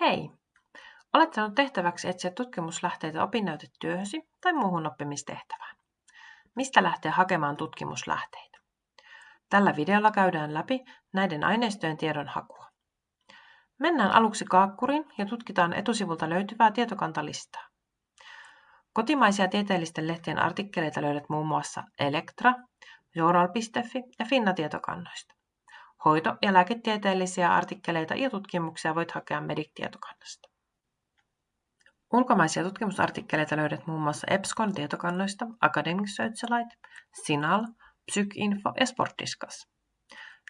Hei! Olet saanut tehtäväksi etsiä tutkimuslähteitä opinnäytetyöhösi tai muuhun oppimistehtävään. Mistä lähteä hakemaan tutkimuslähteitä? Tällä videolla käydään läpi näiden aineistojen tiedon hakua. Mennään aluksi kaakkuriin ja tutkitaan etusivulta löytyvää tietokantalistaa. Kotimaisia tieteellisten lehtien artikkeleita löydät muun muassa Elektra, Journal.fi ja Finna-tietokannoista. Hoito- ja lääketieteellisiä artikkeleita ja tutkimuksia voit hakea Medic-tietokannasta. Ulkomaisia tutkimusartikkeleita löydät muun muassa EBSCON tietokannoista Academic Searchlight, Sinal, PsykInfo ja Sportdiscuss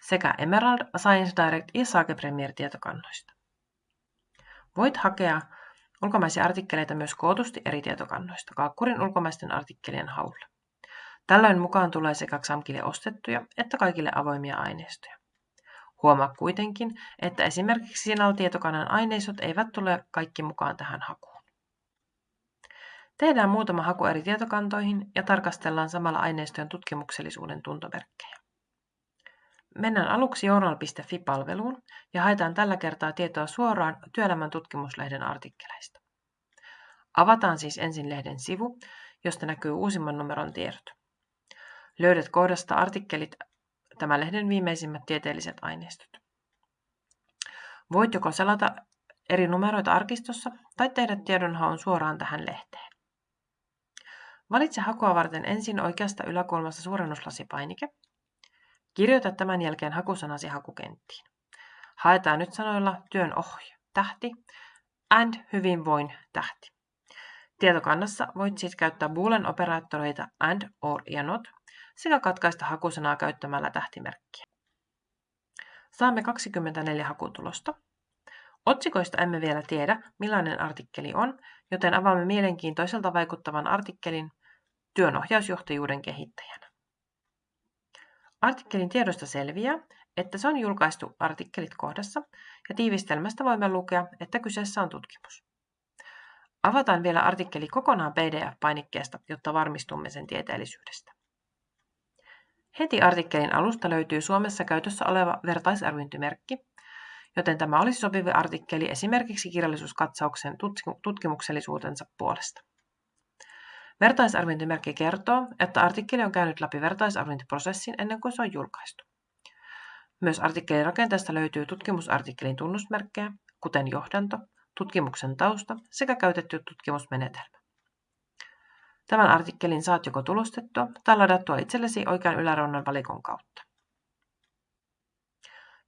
sekä Emerald, Science Direct ja Sage Premier tietokannoista. Voit hakea ulkomaisia artikkeleita myös kootusti eri tietokannoista Kaakkurin ulkomaisten artikkelien haulla. Tällöin mukaan tulee sekä XAMKille ostettuja että kaikille avoimia aineistoja. Huomaa kuitenkin, että esimerkiksi Sinal-tietokannan aineistot eivät tule kaikki mukaan tähän hakuun. Tehdään muutama haku eri tietokantoihin ja tarkastellaan samalla aineistojen tutkimuksellisuuden tuntomerkkejä. Mennään aluksi journal.fi-palveluun ja haetaan tällä kertaa tietoa suoraan työelämän tutkimuslehden artikkeleista. Avataan siis ensin lehden sivu, josta näkyy uusimman numeron tiedot. Löydät kohdasta artikkelit tämän lehden viimeisimmät tieteelliset aineistot. Voit joko selata eri numeroita arkistossa tai tehdä tiedonhaun suoraan tähän lehteen. Valitse hakua varten ensin oikeasta yläkulmassa suurennuslaspainike. Kirjoita tämän jälkeen hakusanasi hakukenttiin. Haetaan nyt sanoilla työn ohje, tähti, and hyvinvoin tähti. Tietokannassa voit siis käyttää boolean operaattoreita and, or ja not sekä katkaista hakusanaa käyttämällä tähtimerkkiä. Saamme 24 hakutulosta. Otsikoista emme vielä tiedä, millainen artikkeli on, joten avaamme mielenkiintoiselta vaikuttavan artikkelin työnohjausjohtajuuden kehittäjänä. Artikkelin tiedosta selviää, että se on julkaistu artikkelit kohdassa ja tiivistelmästä voimme lukea, että kyseessä on tutkimus. Avataan vielä artikkeli kokonaan PDF-painikkeesta, jotta varmistumme sen tieteellisyydestä. Heti artikkelin alusta löytyy Suomessa käytössä oleva vertaisarviointimerkki, joten tämä olisi sopiva artikkeli esimerkiksi kirjallisuuskatsauksen tutkimuksellisuutensa puolesta. Vertaisarviointimerkki kertoo, että artikkeli on käynyt läpi vertaisarviointiprosessin ennen kuin se on julkaistu. Myös artikkelin rakenteesta löytyy tutkimusartikkelin tunnusmerkkejä, kuten johdanto, tutkimuksen tausta sekä käytetty tutkimusmenetelmä. Tämän artikkelin saat joko tulostettua tai ladattua itsellesi oikean yläreunan valikon kautta.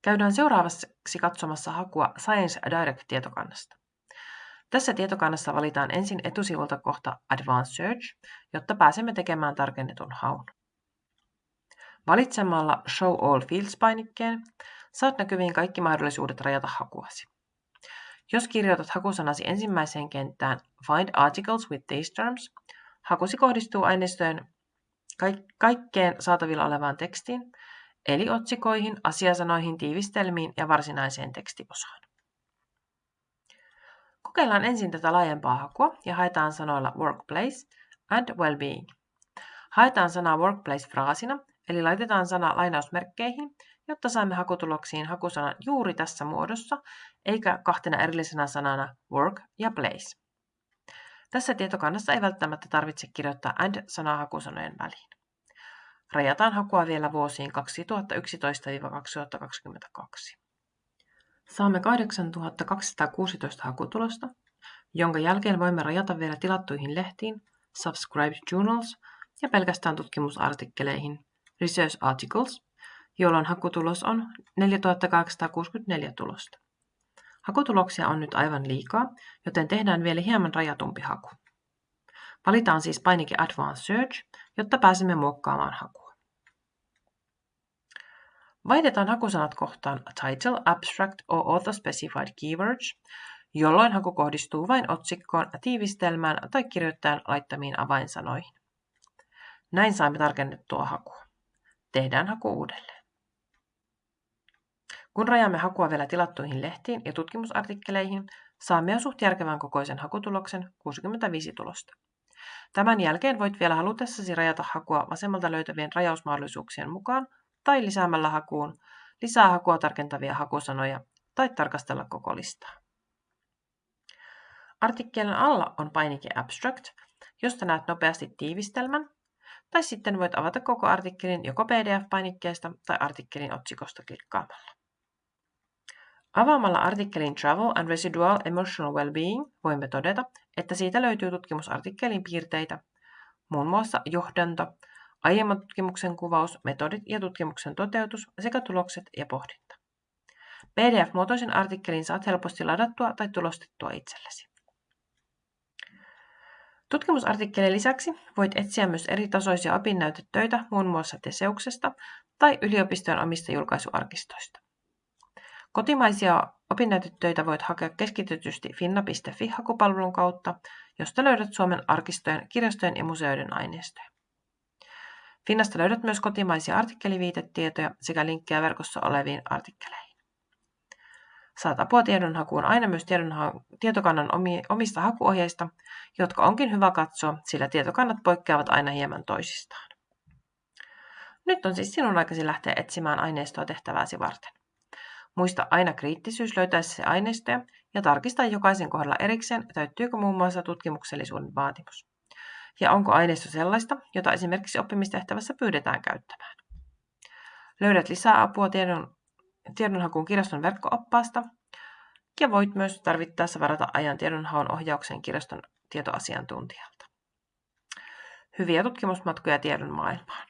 Käydään seuraavaksi katsomassa hakua Science Direct-tietokannasta. Tässä tietokannassa valitaan ensin etusivulta kohta Advanced Search, jotta pääsemme tekemään tarkennetun haun. Valitsemalla Show All Fields-painikkeen saat näkyviin kaikki mahdollisuudet rajata hakuasi. Jos kirjoitat hakusanasi ensimmäiseen kenttään Find Articles with these terms, Hakusi kohdistuu aineistojen kaikkeen saatavilla olevaan tekstiin, eli otsikoihin, asiasanoihin, tiivistelmiin ja varsinaiseen tekstiosaan. Kokeillaan ensin tätä laajempaa hakua ja haetaan sanoilla workplace and well-being. Haetaan sanaa workplace fraasina, eli laitetaan sana lainausmerkkeihin, jotta saamme hakutuloksiin hakusanan juuri tässä muodossa, eikä kahtena erillisenä sanana work ja place. Tässä tietokannassa ei välttämättä tarvitse kirjoittaa AND-sanaa hakusanojen väliin. Rajataan hakua vielä vuosiin 2011-2022. Saamme 8216 hakutulosta, jonka jälkeen voimme rajata vielä tilattuihin lehtiin, subscribed journals ja pelkästään tutkimusartikkeleihin, research articles, jolloin hakutulos on 4864 tulosta. Hakutuloksia on nyt aivan liikaa, joten tehdään vielä hieman rajatumpi haku. Valitaan siis painike Advanced Search, jotta pääsemme muokkaamaan hakua. Vaihdetaan hakusanat kohtaan Title, Abstract or Author Specified Keywords, jolloin haku kohdistuu vain otsikkoon, tiivistelmään tai kirjoittajan laittamiin avainsanoihin. Näin saamme tarkennettua hakua. Tehdään haku uudelleen. Kun rajaamme hakua vielä tilattuihin lehtiin ja tutkimusartikkeleihin, saamme jo suht järkevän kokoisen hakutuloksen 65 tulosta. Tämän jälkeen voit vielä halutessasi rajata hakua vasemmalta löytävien rajausmahdollisuuksien mukaan tai lisäämällä hakuun lisää hakua tarkentavia hakusanoja tai tarkastella koko listaa. Artikkelin alla on painike Abstract, josta näet nopeasti tiivistelmän, tai sitten voit avata koko artikkelin joko PDF-painikkeesta tai artikkelin otsikosta klikkaamalla. Avaamalla artikkelin Travel and Residual Emotional Wellbeing voimme todeta, että siitä löytyy tutkimusartikkelin piirteitä, muun muassa johdanto, aiemman tutkimuksen kuvaus, metodit ja tutkimuksen toteutus sekä tulokset ja pohdinta. PDF-muotoisen artikkelin saat helposti ladattua tai tulostettua itsellesi. Tutkimusartikkelin lisäksi voit etsiä myös eri tasoisia opinnäytetöitä muun muassa Teseuksesta tai yliopistojen omista julkaisuarkistoista. Kotimaisia opinnäytetöitä voit hakea keskitetysti finna.fi-hakupalvelun kautta, josta löydät Suomen arkistojen, kirjastojen ja museoiden aineistoja. Finnasta löydät myös kotimaisia artikkeliviitetietoja sekä linkkejä verkossa oleviin artikkeleihin. Saat apua tiedonhakuun aina myös tiedonha- tietokannan omista hakuohjeista, jotka onkin hyvä katsoa, sillä tietokannat poikkeavat aina hieman toisistaan. Nyt on siis sinun aikasi lähteä etsimään aineistoa tehtävääsi varten. Muista aina kriittisyys löytäessä aineistoja ja tarkista jokaisen kohdalla erikseen, täyttyykö muun muassa tutkimuksellisuuden vaatimus. Ja onko aineisto sellaista, jota esimerkiksi oppimistehtävässä pyydetään käyttämään. Löydät lisää apua tiedon, tiedonhakuun kirjaston verkkooppaasta ja voit myös tarvittaessa varata ajan tiedonhaun ohjauksen kirjaston tietoasiantuntijalta. Hyviä tutkimusmatkoja tiedon maailmaan.